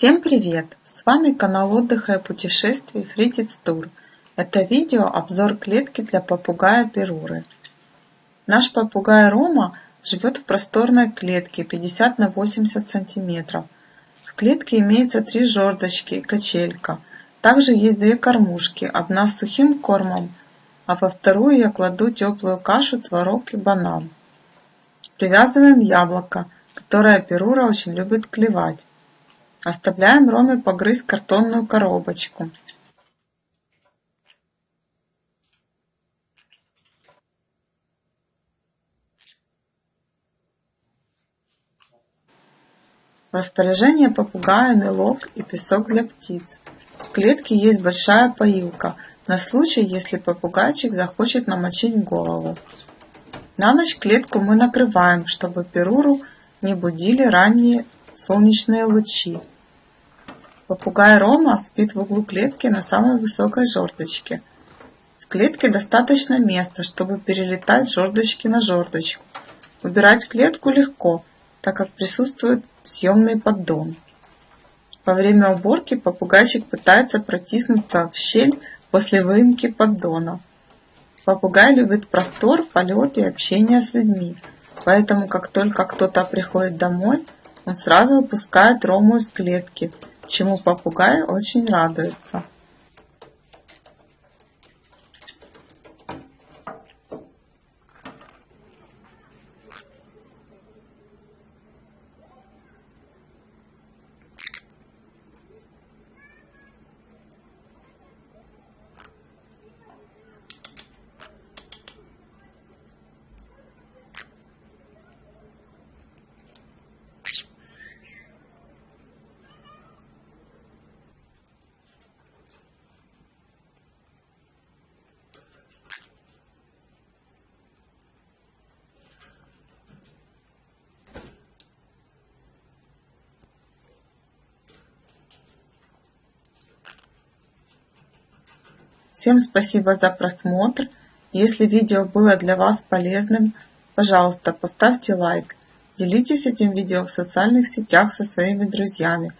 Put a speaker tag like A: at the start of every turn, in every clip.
A: Всем привет! С вами канал отдыха и путешествий Фритиц Тур. Это видео обзор клетки для попугая Перуры. Наш попугай Рома живет в просторной клетке 50 на 80 сантиметров. В клетке имеется три жердочки и качелька. Также есть две кормушки, одна с сухим кормом, а во вторую я кладу теплую кашу, творог и банан. Привязываем яблоко, которое Перура очень любит клевать. Оставляем Роме погрызть картонную коробочку. В распоряжении попугая мелок и песок для птиц. В клетке есть большая поилка на случай, если попугайчик захочет намочить голову. На ночь клетку мы накрываем, чтобы перуру не будили ранние солнечные лучи. Попугай Рома спит в углу клетки на самой высокой жердочке. В клетке достаточно места, чтобы перелетать жердочки на жердочку. Убирать клетку легко, так как присутствует съемный поддон. Во время уборки попугайчик пытается протиснуться в щель после выемки поддона. Попугай любит простор, полет и общение с людьми, поэтому как только кто-то приходит домой, он сразу выпускает Рому из клетки – чему попугай очень радуется Всем спасибо за просмотр. Если видео было для вас полезным, пожалуйста, поставьте лайк. Делитесь этим видео в социальных сетях со своими друзьями.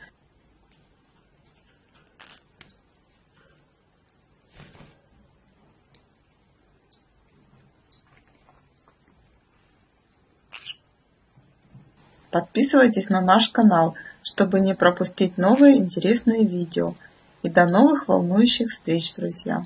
A: Подписывайтесь на наш канал, чтобы не пропустить новые интересные видео. И до новых волнующих встреч, друзья!